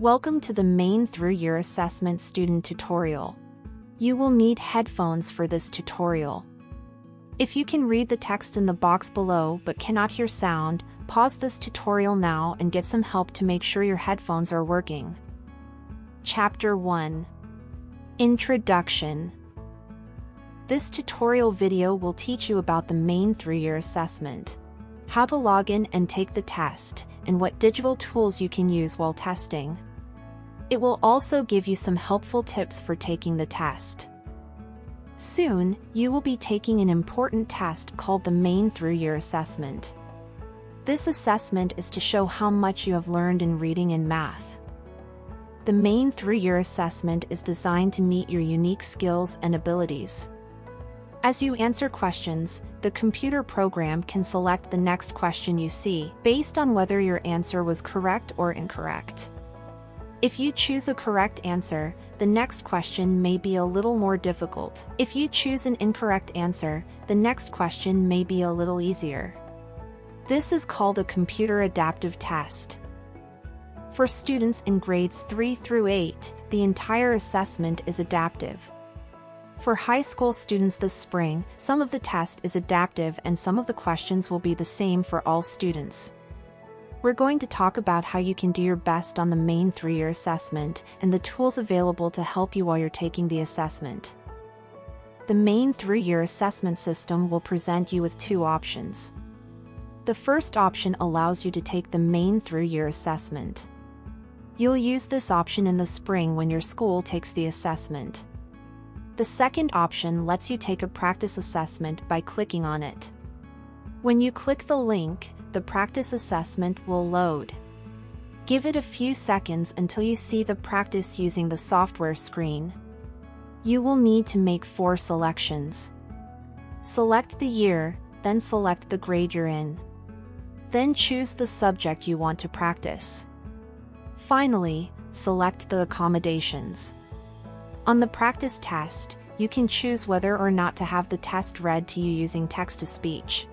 Welcome to the Maine through year assessment student tutorial. You will need headphones for this tutorial. If you can read the text in the box below but cannot hear sound, pause this tutorial now and get some help to make sure your headphones are working. Chapter 1 Introduction This tutorial video will teach you about the Maine through year assessment, how to log in and take the test, and what digital tools you can use while testing. It will also give you some helpful tips for taking the test. Soon, you will be taking an important test called the Maine Through Year Assessment. This assessment is to show how much you have learned in reading and math. The Maine Through Year Assessment is designed to meet your unique skills and abilities. As you answer questions, the computer program can select the next question you see based on whether your answer was correct or incorrect. If you choose a correct answer, the next question may be a little more difficult. If you choose an incorrect answer, the next question may be a little easier. This is called a computer adaptive test. For students in grades 3 through 8, the entire assessment is adaptive. For high school students this spring, some of the test is adaptive and some of the questions will be the same for all students. We're going to talk about how you can do your best on the Maine through year assessment and the tools available to help you while you're taking the assessment. The Maine through year assessment system will present you with two options. The first option allows you to take the Maine through year assessment. You'll use this option in the spring when your school takes the assessment. The second option lets you take a practice assessment by clicking on it. When you click the link, the practice assessment will load. Give it a few seconds until you see the practice using the software screen. You will need to make four selections. Select the year, then select the grade you're in. Then choose the subject you want to practice. Finally, select the accommodations. On the practice test, you can choose whether or not to have the test read to you using text-to-speech.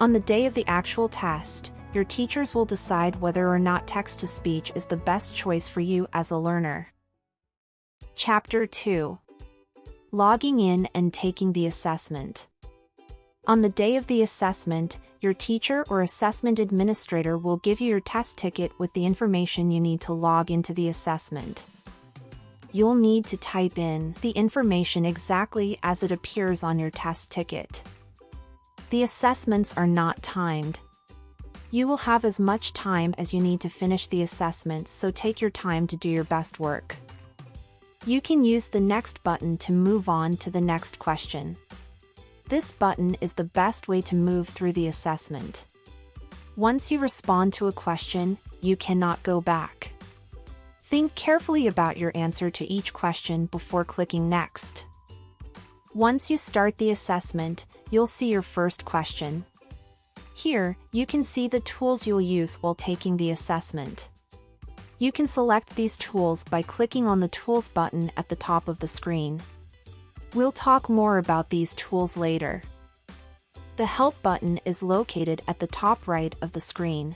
On the day of the actual test, your teachers will decide whether or not text-to-speech is the best choice for you as a learner. Chapter 2 Logging in and taking the assessment. On the day of the assessment, your teacher or assessment administrator will give you your test ticket with the information you need to log into the assessment. You'll need to type in the information exactly as it appears on your test ticket. The assessments are not timed. You will have as much time as you need to finish the assessments so take your time to do your best work. You can use the next button to move on to the next question. This button is the best way to move through the assessment. Once you respond to a question, you cannot go back. Think carefully about your answer to each question before clicking Next. Once you start the assessment, you'll see your first question. Here, you can see the tools you'll use while taking the assessment. You can select these tools by clicking on the Tools button at the top of the screen. We'll talk more about these tools later. The Help button is located at the top right of the screen.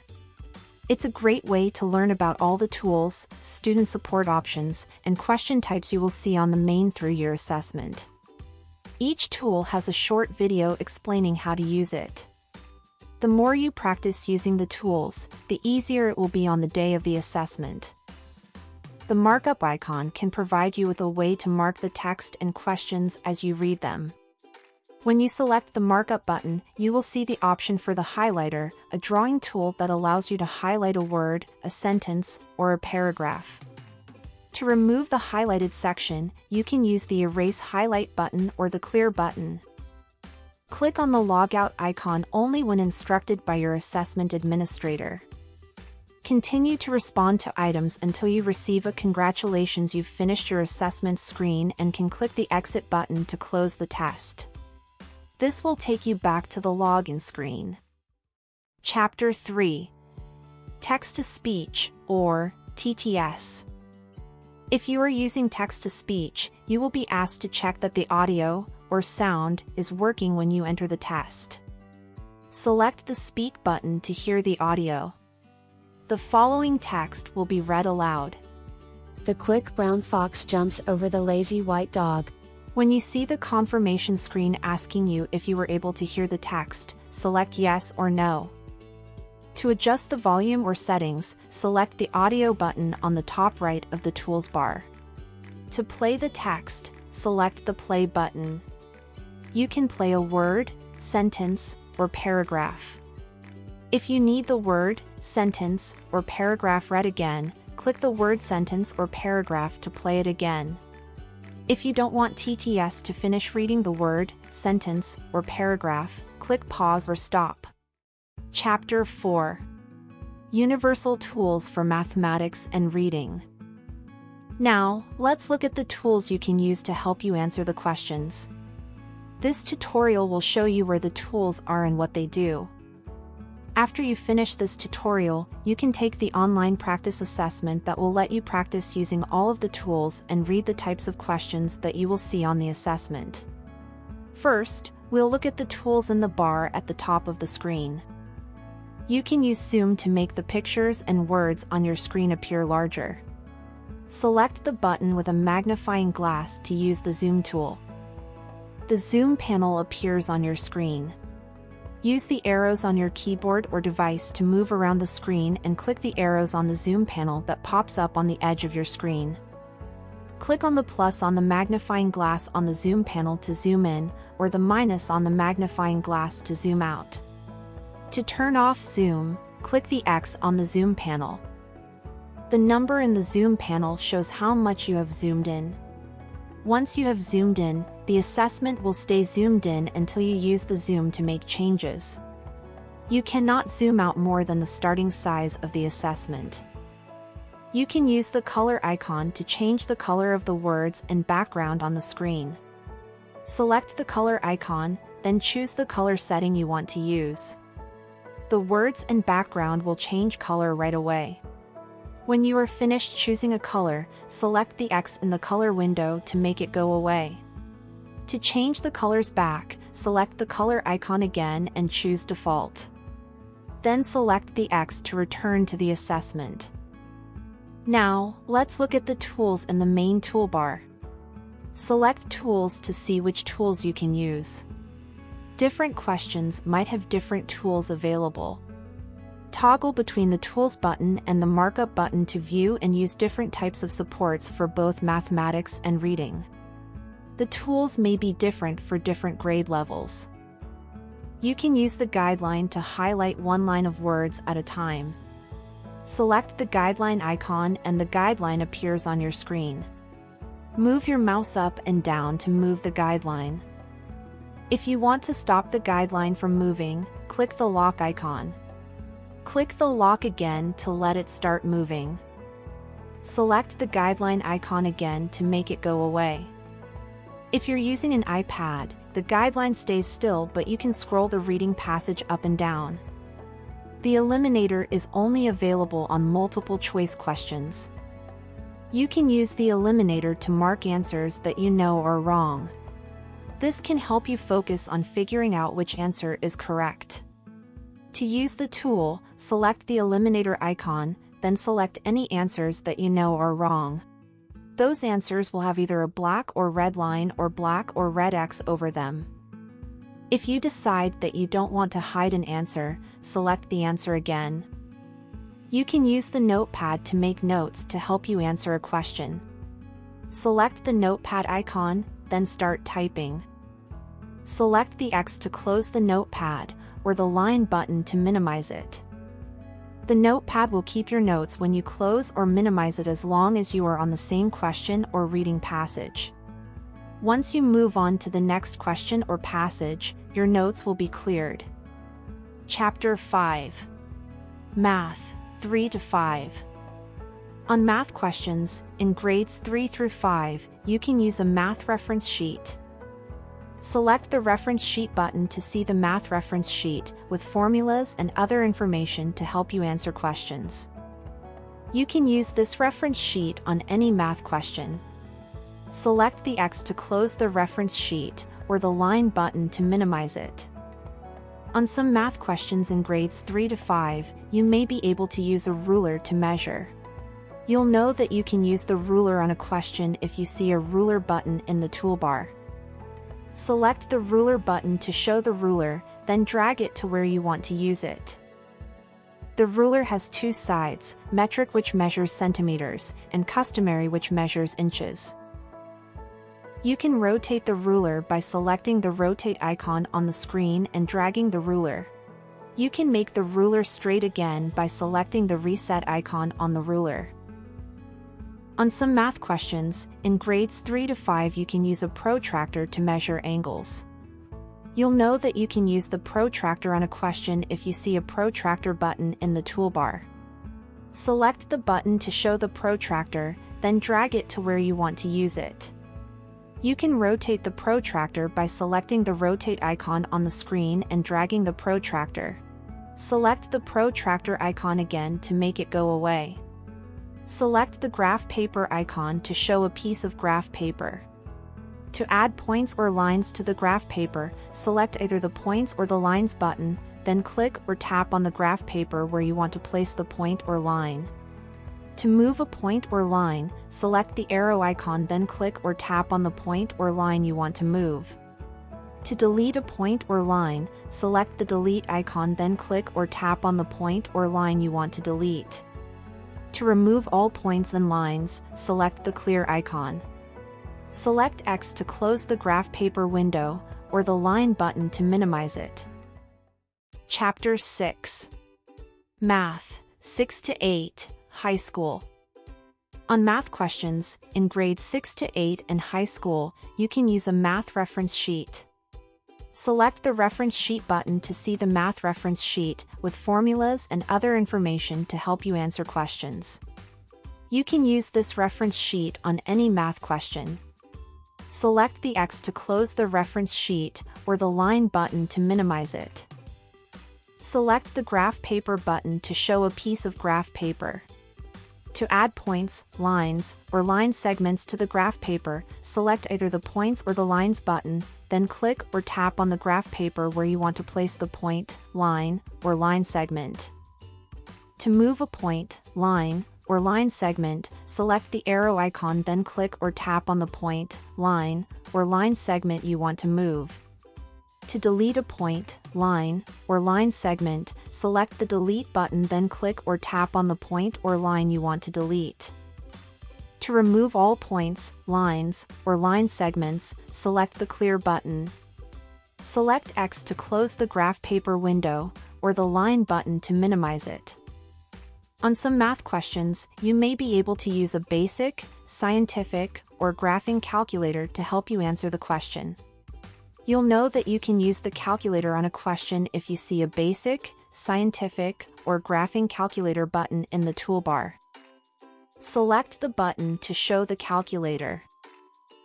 It's a great way to learn about all the tools, student support options, and question types you will see on the Maine through year assessment. Each tool has a short video explaining how to use it. The more you practice using the tools, the easier it will be on the day of the assessment. The markup icon can provide you with a way to mark the text and questions as you read them. When you select the markup button, you will see the option for the highlighter, a drawing tool that allows you to highlight a word, a sentence, or a paragraph. To remove the highlighted section, you can use the Erase Highlight button or the Clear button. Click on the logout icon only when instructed by your assessment administrator. Continue to respond to items until you receive a congratulations you've finished your assessment screen and can click the exit button to close the test. This will take you back to the login screen. Chapter 3 Text-to-Speech, or TTS if you are using text-to-speech, you will be asked to check that the audio, or sound, is working when you enter the test. Select the Speak button to hear the audio. The following text will be read aloud. The quick brown fox jumps over the lazy white dog. When you see the confirmation screen asking you if you were able to hear the text, select yes or no. To adjust the volume or settings, select the audio button on the top right of the tools bar. To play the text, select the play button. You can play a word, sentence, or paragraph. If you need the word, sentence, or paragraph read again, click the word sentence or paragraph to play it again. If you don't want TTS to finish reading the word, sentence, or paragraph, click pause or stop. Chapter 4 Universal Tools for Mathematics and Reading Now, let's look at the tools you can use to help you answer the questions. This tutorial will show you where the tools are and what they do. After you finish this tutorial, you can take the online practice assessment that will let you practice using all of the tools and read the types of questions that you will see on the assessment. First, we'll look at the tools in the bar at the top of the screen. You can use zoom to make the pictures and words on your screen appear larger. Select the button with a magnifying glass to use the zoom tool. The zoom panel appears on your screen. Use the arrows on your keyboard or device to move around the screen and click the arrows on the zoom panel that pops up on the edge of your screen. Click on the plus on the magnifying glass on the zoom panel to zoom in, or the minus on the magnifying glass to zoom out. To turn off zoom, click the X on the zoom panel. The number in the zoom panel shows how much you have zoomed in. Once you have zoomed in, the assessment will stay zoomed in until you use the zoom to make changes. You cannot zoom out more than the starting size of the assessment. You can use the color icon to change the color of the words and background on the screen. Select the color icon, then choose the color setting you want to use. The words and background will change color right away. When you are finished choosing a color, select the X in the color window to make it go away. To change the colors back, select the color icon again and choose default. Then select the X to return to the assessment. Now, let's look at the tools in the main toolbar. Select Tools to see which tools you can use. Different questions might have different tools available. Toggle between the Tools button and the Markup button to view and use different types of supports for both mathematics and reading. The tools may be different for different grade levels. You can use the guideline to highlight one line of words at a time. Select the guideline icon and the guideline appears on your screen. Move your mouse up and down to move the guideline. If you want to stop the guideline from moving, click the lock icon. Click the lock again to let it start moving. Select the guideline icon again to make it go away. If you're using an iPad, the guideline stays still but you can scroll the reading passage up and down. The eliminator is only available on multiple choice questions. You can use the eliminator to mark answers that you know are wrong. This can help you focus on figuring out which answer is correct. To use the tool, select the eliminator icon, then select any answers that you know are wrong. Those answers will have either a black or red line or black or red X over them. If you decide that you don't want to hide an answer, select the answer again. You can use the notepad to make notes to help you answer a question. Select the notepad icon, then start typing. Select the X to close the notepad, or the line button to minimize it. The notepad will keep your notes when you close or minimize it as long as you are on the same question or reading passage. Once you move on to the next question or passage, your notes will be cleared. Chapter 5 Math 3 to 5 On math questions, in grades 3 through 5, you can use a math reference sheet. Select the Reference Sheet button to see the math reference sheet with formulas and other information to help you answer questions. You can use this reference sheet on any math question. Select the X to close the reference sheet or the line button to minimize it. On some math questions in grades 3 to 5, you may be able to use a ruler to measure. You'll know that you can use the ruler on a question if you see a ruler button in the toolbar. Select the ruler button to show the ruler, then drag it to where you want to use it. The ruler has two sides, metric which measures centimeters, and customary which measures inches. You can rotate the ruler by selecting the rotate icon on the screen and dragging the ruler. You can make the ruler straight again by selecting the reset icon on the ruler. On some math questions, in grades 3 to 5 you can use a protractor to measure angles. You'll know that you can use the protractor on a question if you see a protractor button in the toolbar. Select the button to show the protractor, then drag it to where you want to use it. You can rotate the protractor by selecting the rotate icon on the screen and dragging the protractor. Select the protractor icon again to make it go away. Select the graph paper icon to show a piece of graph paper. To add points or lines to the graph paper, select either the points or the lines button, then click or tap on the graph paper where you want to place the point or line. To move a point or line, select the arrow icon then click or tap on the point or line you want to move. To delete a point or line, select the delete icon then click or tap on the point or line you want to delete. To remove all points and lines, select the clear icon. Select X to close the graph paper window, or the line button to minimize it. Chapter 6 Math, 6 to 8, High School. On math questions, in grades 6 to 8 and high school, you can use a math reference sheet. Select the reference sheet button to see the math reference sheet with formulas and other information to help you answer questions. You can use this reference sheet on any math question. Select the X to close the reference sheet or the line button to minimize it. Select the graph paper button to show a piece of graph paper. To add points, lines, or line segments to the graph paper, select either the points or the lines button, then click or tap on the graph paper where you want to place the point, line, or line segment. To move a point, line, or line segment, select the arrow icon then click or tap on the point, line, or line segment you want to move. To delete a point, line, or line segment, select the delete button then click or tap on the point or line you want to delete. To remove all points, lines, or line segments, select the clear button. Select X to close the graph paper window, or the line button to minimize it. On some math questions, you may be able to use a basic, scientific, or graphing calculator to help you answer the question. You'll know that you can use the calculator on a question if you see a basic, scientific, or graphing calculator button in the toolbar. Select the button to show the calculator.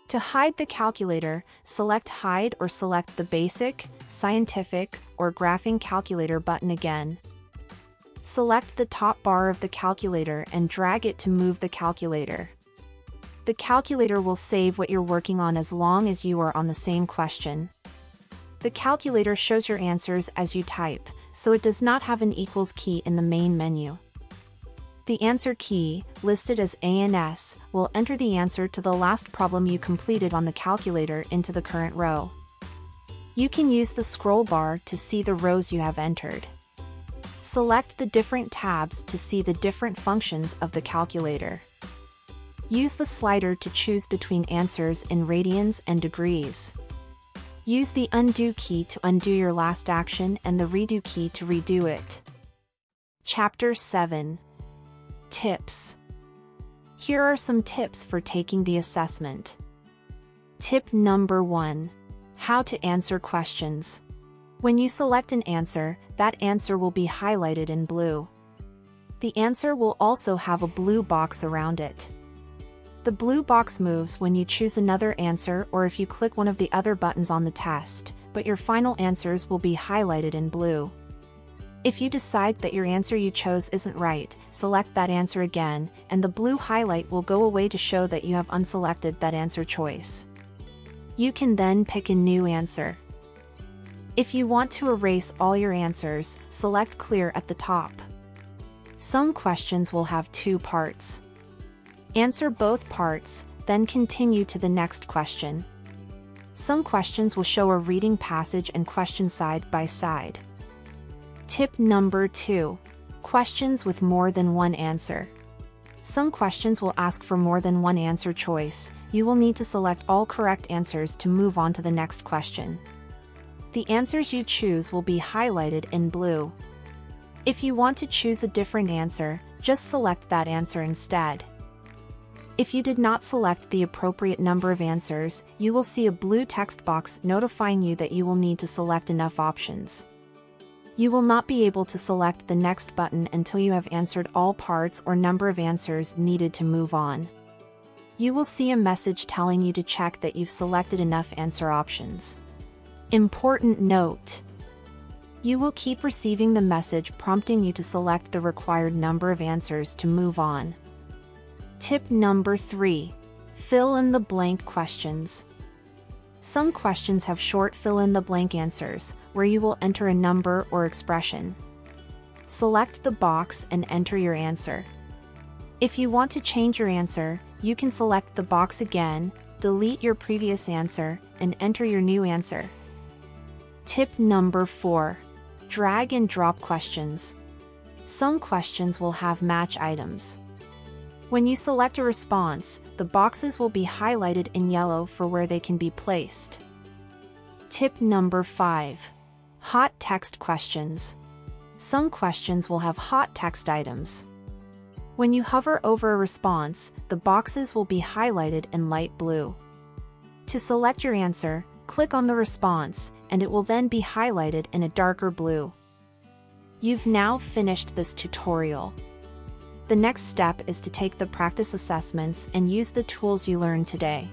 To hide the calculator, select Hide or select the Basic, Scientific, or Graphing Calculator button again. Select the top bar of the calculator and drag it to move the calculator. The calculator will save what you're working on as long as you are on the same question. The calculator shows your answers as you type, so it does not have an equals key in the main menu. The answer key, listed as ANS, will enter the answer to the last problem you completed on the calculator into the current row. You can use the scroll bar to see the rows you have entered. Select the different tabs to see the different functions of the calculator. Use the slider to choose between answers in radians and degrees. Use the undo key to undo your last action and the redo key to redo it. Chapter 7 Tips Here are some tips for taking the assessment. Tip number 1 How to answer questions. When you select an answer, that answer will be highlighted in blue. The answer will also have a blue box around it. The blue box moves when you choose another answer or if you click one of the other buttons on the test, but your final answers will be highlighted in blue. If you decide that your answer you chose isn't right, select that answer again, and the blue highlight will go away to show that you have unselected that answer choice. You can then pick a new answer. If you want to erase all your answers, select Clear at the top. Some questions will have two parts. Answer both parts, then continue to the next question. Some questions will show a reading passage and question side by side. Tip number 2. Questions with more than one answer. Some questions will ask for more than one answer choice. You will need to select all correct answers to move on to the next question. The answers you choose will be highlighted in blue. If you want to choose a different answer, just select that answer instead. If you did not select the appropriate number of answers, you will see a blue text box notifying you that you will need to select enough options. You will not be able to select the next button until you have answered all parts or number of answers needed to move on. You will see a message telling you to check that you've selected enough answer options. Important note. You will keep receiving the message prompting you to select the required number of answers to move on. Tip number 3. Fill in the blank questions. Some questions have short fill-in-the-blank answers, where you will enter a number or expression. Select the box and enter your answer. If you want to change your answer, you can select the box again, delete your previous answer, and enter your new answer. Tip number 4. Drag and drop questions. Some questions will have match items. When you select a response, the boxes will be highlighted in yellow for where they can be placed. Tip number 5. Hot text questions. Some questions will have hot text items. When you hover over a response, the boxes will be highlighted in light blue. To select your answer, click on the response, and it will then be highlighted in a darker blue. You've now finished this tutorial. The next step is to take the practice assessments and use the tools you learned today.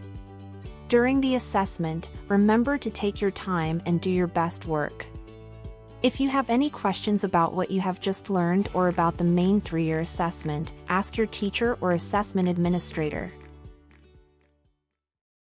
During the assessment, remember to take your time and do your best work. If you have any questions about what you have just learned or about the Maine through year assessment, ask your teacher or assessment administrator.